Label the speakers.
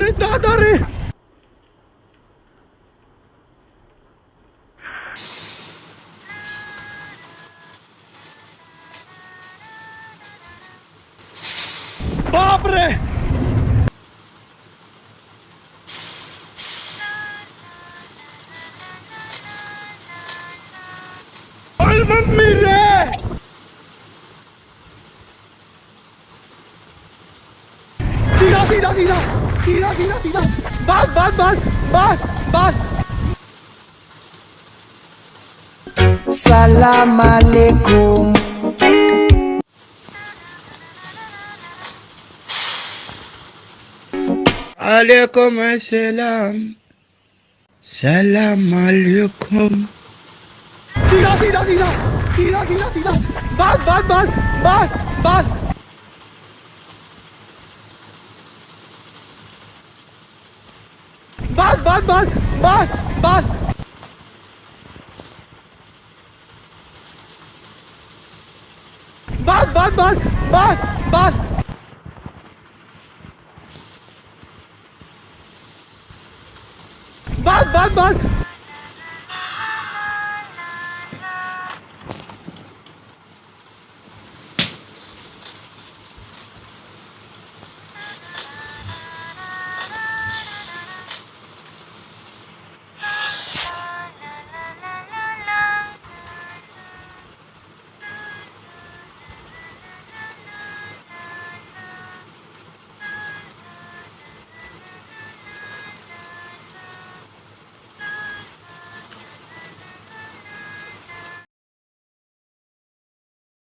Speaker 1: Nakadari! Pobre!
Speaker 2: Alman mire!
Speaker 1: Tira, tira, tira! धीरा धीरा धीरा बस बस बस बस बस
Speaker 3: सलाम अलैकुम
Speaker 2: अलैकुम अस्सलाम सलाम अलैकुम
Speaker 1: धीरा धीरा धीरा धीरा धीरा धीरा बस बस बस बस बस bas, bas! Bas, bas! Bas, bas, bas! Bas, bas! Bas, bas, bas!